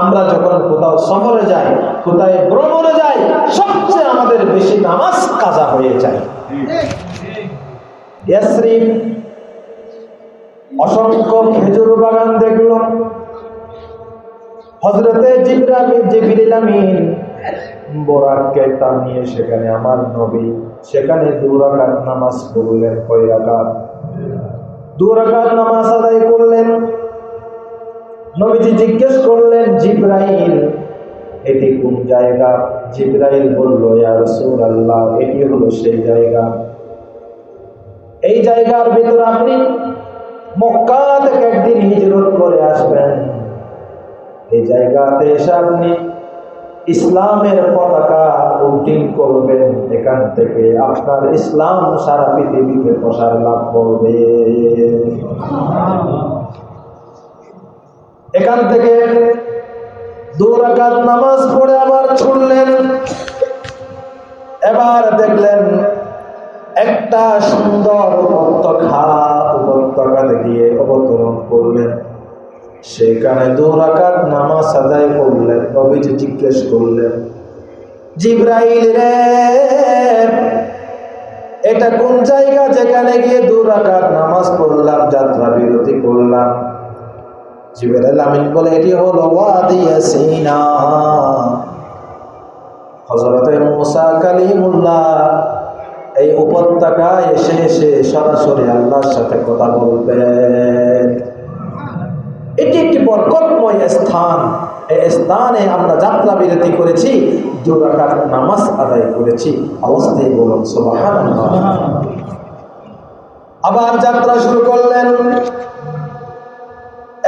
আমরা যখন কোথাও সফরে যাই, কোথায় ভ্রমণে যাই, সবচেয়ে আমাদের বেশি নামাজ কাজা হয়ে যায়। অসংখ্য খেজুর বাগান দেখল। হজরতে আমিন বোরাককে টানিয়ে সেখানে আমার নবী, সেখানে দু রাকাত নামাজ পড়লেন কয় রাকাত? দু নামাজ আদায় করলেন। নবীজি জিজ্ঞেস করলেন, জিব্রাইল, এটি কোন জায়গা? জিব্রাইল বলল, ইয়া রাসূলুল্লাহ, এটি হলো সেই জায়গা। এই জায়গার ভিতর আপনি মক্কা থেকে একদিন হিজরত করে আসবেন। এই জায়গাতে এসে আপনি ইসলামের পতাকা উল্টিং করবেন। এখান থেকে আপনার ইসলাম সারা পৃথিবীতে প্রসার লাভ করবে। এখান থেকে দু রাকাত নামাজ পড়ে আবার ছুড়লেন এবার দেখলেন একটা সুন্দর উপত্যকা উপত্যকাতে গিয়ে অবতরণ করলেন। সেখানে দু রাকাত নামাজ আদায় করলেন, নবীজি জিজ্ঞেস করলেন, জিব্রাইল রে, এটা কোন জায়গা যেখানে গিয়ে দু রাকাত নামাজ পড়লাম যাত্রা বিরতি করলাম? জিবরাইল আমিন বলে এটি হলো ওয়াদি সিনা হযরতে মুসা কালিমুল্লাহ এই উপত্যকায় এসে এসে সরাসরি আল্লাহর সাথে কথা বলবেন। এটি একটি বরকতময় স্থান। এই স্থানে আমরা যাত্রা বিরতি করেছি দুরাকার নামাজ আদায় করেছি। অবস্থায় বলুন সুবহানাল্লাহ। আবার যাত্রা শুরু করলেন।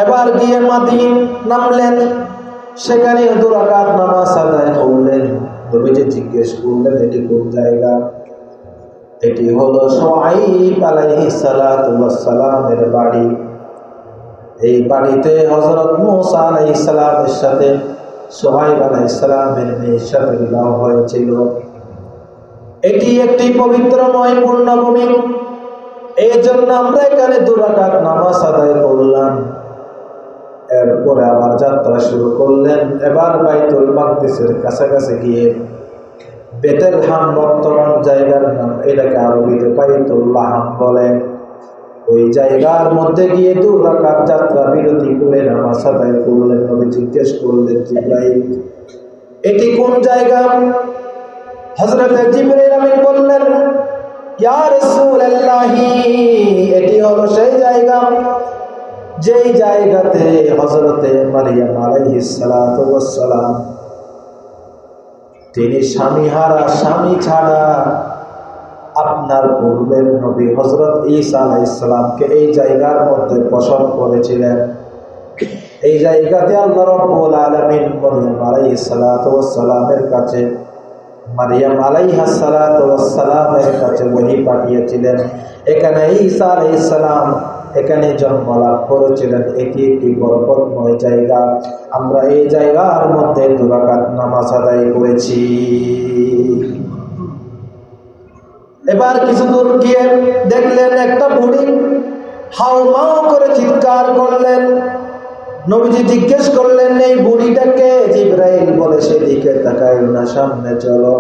এবার গিয়ে মাদিন নামলেন। সেখানে দুরাকাত নামাজ আদায় করলেন। নবীজি জিজ্ঞেস করলেন, এটি কোন জায়গা? এটি হলো সোয়াইব আলাইহিস সালাতু ওয়াস সালামের বাড়ি। এই বাড়িতে হযরত মুসা সালামের সাথে, সোহাইব আলাইহিস সালামের মেয়ের সাথে বিবাহ হয়েছিল। এটি একটি পবিত্রময় পূর্ণভূমি এই জন্য আমরা এখানে দুরাকাত নামাজ আদায় করলাম। এরপরে আবার যাত্রা শুরু করলেন। এবার বাইতুল মাকদিসের কাছাকাছি গিয়ে বেতেল হাম বর্তমান জায়গার নাম এটাকে আরবিতে বাইতুল্লাহ হাম বলে। ওই জায়গার মধ্যে গিয়ে দু রাকাত যাত্রা বিরতি করে নামাজ আদায় করলেন নবী জিজ্ঞেস করলেন জিব্রাইল, এটি কোন জায়গা? হযরত জিবরাইল আমিন বললেন, ইয়া রাসূলুল্লাহি, এটি হলো সেই জায়গা। যেই জায়গাতে হজরতে মারিয়াম আলাইহিস সালাতু ওয়াস সালাম, তিনি স্বামী হারা, স্বামী ছাড়া আপনার পূর্বের নবী হজরত ঈসা আলাইসালামকে এই জায়গার মধ্যে পছন্দ করেছিলেন। এই জায়গাতে আল্লাহ রব্বুল আলামিন মারিয়াম আলাইহিস সালাতু কাছে, মারিয়াম আলাইহা সালাতু ওয়াস সালামের কাছে বহি পাঠিয়েছিলেন। এখানে ঈসা আলাইহিস সালাম এখানে জন্ম লাভ করেছিলেন। এটি একটি বরকতময় জায়গা। আমরা এই জায়গার মধ্যে দুরাকাত নামাজ আদায় করেছি। এবার কিছু দূর গিয়ে দেখলেন একটা বুড়ি হাউ মাও করে চিৎকার করলেন। নবীজি জিজ্ঞেস করলেন, এই বুড়িটাকে জিব্রাইল বলে, সেদিকে তাকাই না, সামনে চলো।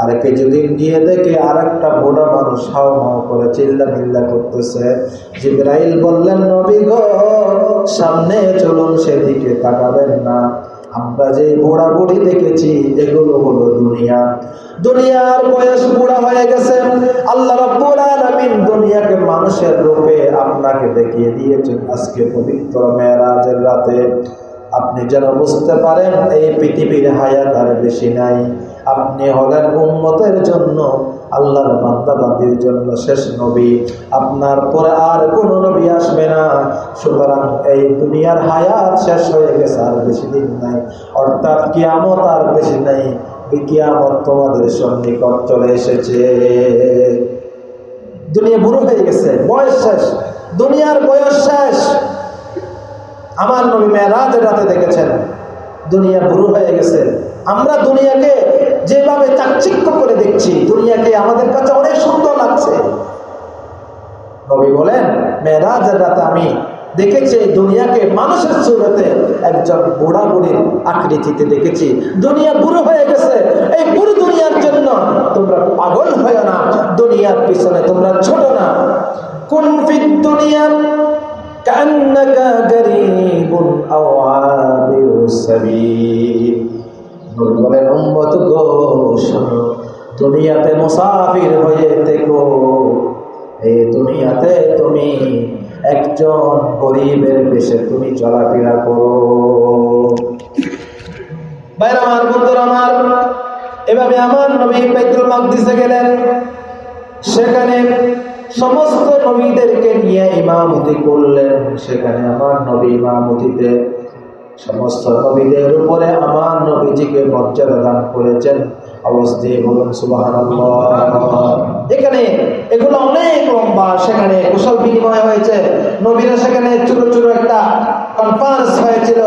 আর কিছুদিন গিয়ে দেখে আর একটা বুড়া মানুষ হাও মাও করে চিল্লা মিল্লা করতেছে, জিব্রাইল বললেন, নবী গো, সামনে চলুন, সেদিকে তাকাবেন না। আমরা যে বুড়া বুড়ি দেখেছি, এগুলো হলো দুনিয়া। দুনিয়ার বয়স বুড়া হয়ে গেছে। আল্লাহ রাব্বুল আলামিন দুনিয়াকে মানুষের রূপে আপনাকে দেখিয়ে দিয়েছেন আজকে পবিত্র মেরাজের রাতে। আপনি যেন বুঝতে পারেন, এই পৃথিবীর হায়াত আর বেশি নাই। আপনি হলেন উন্মতের জন্য আল্লাহর বান্দাবান্দির জন্য শেষ নবী। আপনার পরে আর কোন নবী আসবে না। সুতরাং এই দুনিয়ার হায়াত শেষ হয়ে গেছে আর বেশি দিন নাই। অর্থাৎ কিয়ামত আর বেশি নাই। কিয়ামত তোমাদের সন্নিকট চলে এসেছে। দুনিয়া বুড়ো হয়ে গেছে, বয়স শেষ। দুনিয়ার বয়স শেষ। আমার নবী মেয়েরাজের রাতে দেখেছেন, দুনিয়া বুড়ো হয়ে গেছে। আমরা দুনিয়াকে দেখছি দুনিয়াকে আমাদের কাছে অনেক সুন্দর লাগছে। নবী বলেন মেয়েরা রাতে আমি দেখেছি দুনিয়াকে মানুষের সুরতে একজন বুড়া বুড়ির আকৃতিতে দেখেছি। দুনিয়া বুড়ো হয়ে গেছে, এই বুড়ো দুনিয়ার জন্য তোমরা পাগল হয়ে না, দুনিয়ার পিছনে তোমরা ছোট না। কোন দুনিয়া বলেন, উম্মত গো, শোনো। দুনিয়াতে মুসাফির হয়ে দেখো এই দুনিয়াতে তুমি একজন গরিবের বেশে তুমি চলাফেরা করো। বাইরে আমার, বন্ধুরা আমার, এভাবে আমার নবী বাইতুল মাকদিসে গেলেন। সেখানে সমস্ত নবীদেরকে নিয়ে ইমামতি করলেন। সেখানে আমার নবী ইমামতিতে সমস্ত নবীদের উপরে আমার নবীজিকে মর্যাদা দান করেছেন। অবস্থায় বলুন সুবহানাল্লাহ। এখানে এগুলো অনেক লম্বা সেখানে কুশল বিনিময় হয়েছে। নবীরা সেখানে ছোট ছোট একটা কনফারেন্স হয়েছিল।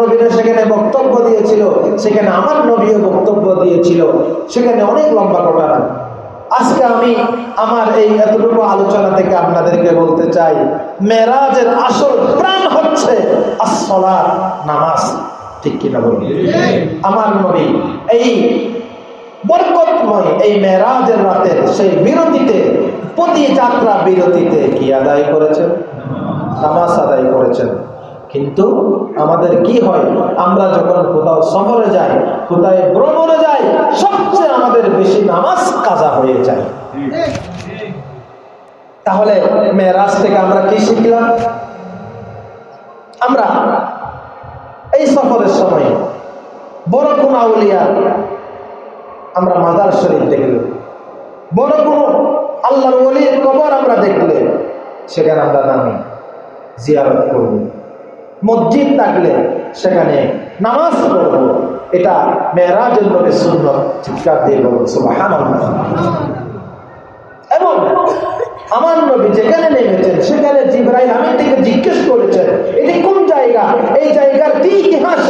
নবীরা সেখানে বক্তব্য দিয়েছিল। সেখানে আমার নবীও বক্তব্য দিয়েছিল। সেখানে অনেক লম্বা ঘটনা আজকে আমি আমার এই এতটুকু আলোচনা থেকে আপনাদেরকে বলতে চাই মেরাজের আসল প্রাণ হচ্ছে আসলার নামাজ। ঠিক কিনা বলি আমার নবী এই বরকতময় এই মেরাজের রাতের সেই বিরতিতে, প্রতি যাত্রা বিরতিতে কি আদায় করেছেন? নামাজ আদায় করেছেন। কিন্তু আমাদের কি হয়? আমরা যখন কোথাও সফরে যাই, কোথায় ভ্রমণে যাই, সবচেয়ে আমাদের বেশি নামাজ কাজা হয়ে যায়। তাহলে মেয়েরাজ থেকে আমরা কি শিখলাম? আমরা এই সফরের সময় বড় কোন আউলিয়া আমরা মাজার শরীফ দেখলে। বড় কোন আল্লাহর ওলির কবর আমরা দেখলে, সেখানে আমরা নামি, জিয়ারত করব। মসজিদ থাকলে সেখানে নামাজ পড়ব। এটা মেয়েরাজের নবী শূন্য চিৎকার দিয়ে বলব সুবহানাল্লাহ। এবং আমার নবী যেখানে নেমেছেন, সেখানে জিব্রাইল আমি থেকে জিজ্ঞেস করেছেন, এটি কোন জায়গা? এই জায়গার কি ইতিহাস?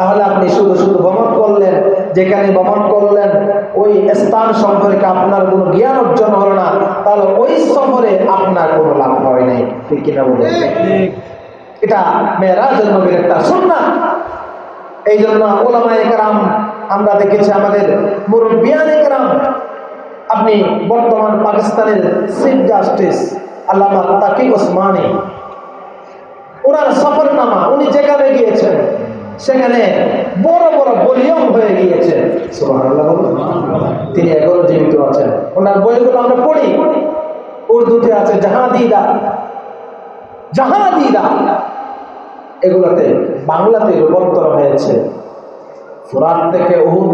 তাহলে আপনি শুধু শুধু ভ্রমণ করলেন যেখানে ভ্রমণ করলেন ওই স্থান সম্পর্কে আপনার কোনো জ্ঞান অর্জন হলো না তাহলে ওই সফরে আপনার কোনো লাভ হয় নাই। ঠিক কিনা বলে এটা মেয়েরাজ নবীর একটা সুন্না এই জন্য ওলামা একরাম আমরা দেখেছি আমাদের মুরব্বিয়ান একরাম আপনি বর্তমান পাকিস্তানের চিফ জাস্টিস আল্লামা তাকি ওসমানী ওনার সফরনামা সেখানে বড় বড় বলিয়ম হয়ে গিয়েছে। তিনি এখনও জীবিত আছেন। ওনার বইগুলো আমরা পড়ি। উর্দুতে আছে জাহাদিদা। জাহাদিদা। এগুলোতে বাংলাতে রূপান্তর হয়েছে। ফোরাত থেকে উহুদ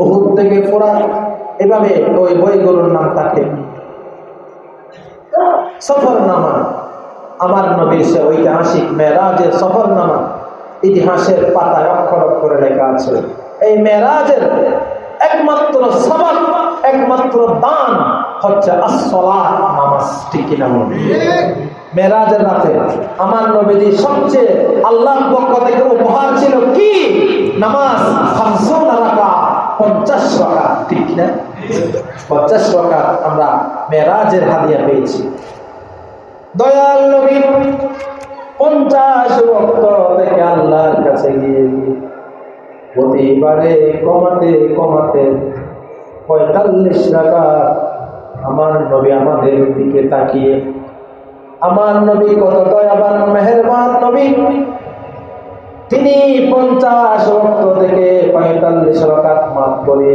উহুদ থেকে ফোরাত। এভাবে ওই বইগুলোর নাম থাকে। সফরনামা। আমার নবীর সে ঐতিহাসিক মেরাজের সফরনামা। ইতিহাসের পাতায় অক্ষর অক্ষরে লেখা আছে। এই মেরাজের একমাত্র সবক একমাত্র দান হচ্ছে নামাজ মেরাজের রাতে আমার নবীজি সবচেয়ে আল্লাহর পক্ষ থেকে উপহার ছিল কি? নামাজ পঞ্চাশ টাকা ঠিক পঞ্চাশ টাকা আমরা মেরাজের হাদিয়া পেয়েছি। দয়াল নবী পঞ্চাশ ভক্ত থেকে আল্লাহর কাছে গিয়ে প্রতিবারে কমাতে কমাতে পঁয়তাল্লিশ টাকা আমার নবী আমাদের দিকে তাকিয়ে, আমার নবী কত দয়াবান, মেহেরবান নবী। তিনি পঞ্চাশ ভক্ত থেকে পঁয়তাল্লিশ রকাত মাত করে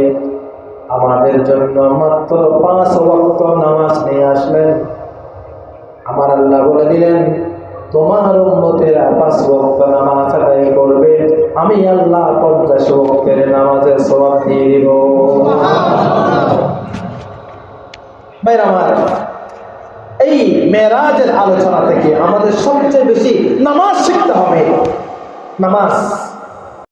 আমাদের জন্য মাত্র পাঁচ ভক্ত নামাজ নিয়ে আসলেন। আমার আল্লাহ বলে দিলেন তোমার উম্মতেরা পাঁচ বক্ত নামাজ আদায় করবে। আমি আল্লাহ পঞ্চাশ বক্তের নামাজের সবাব দিয়ে দিব। আমার, এই মেয়েরাজের আলোচনা থেকে আমাদের সবচেয়ে বেশি নামাজ শিখতে হবে। নামাজ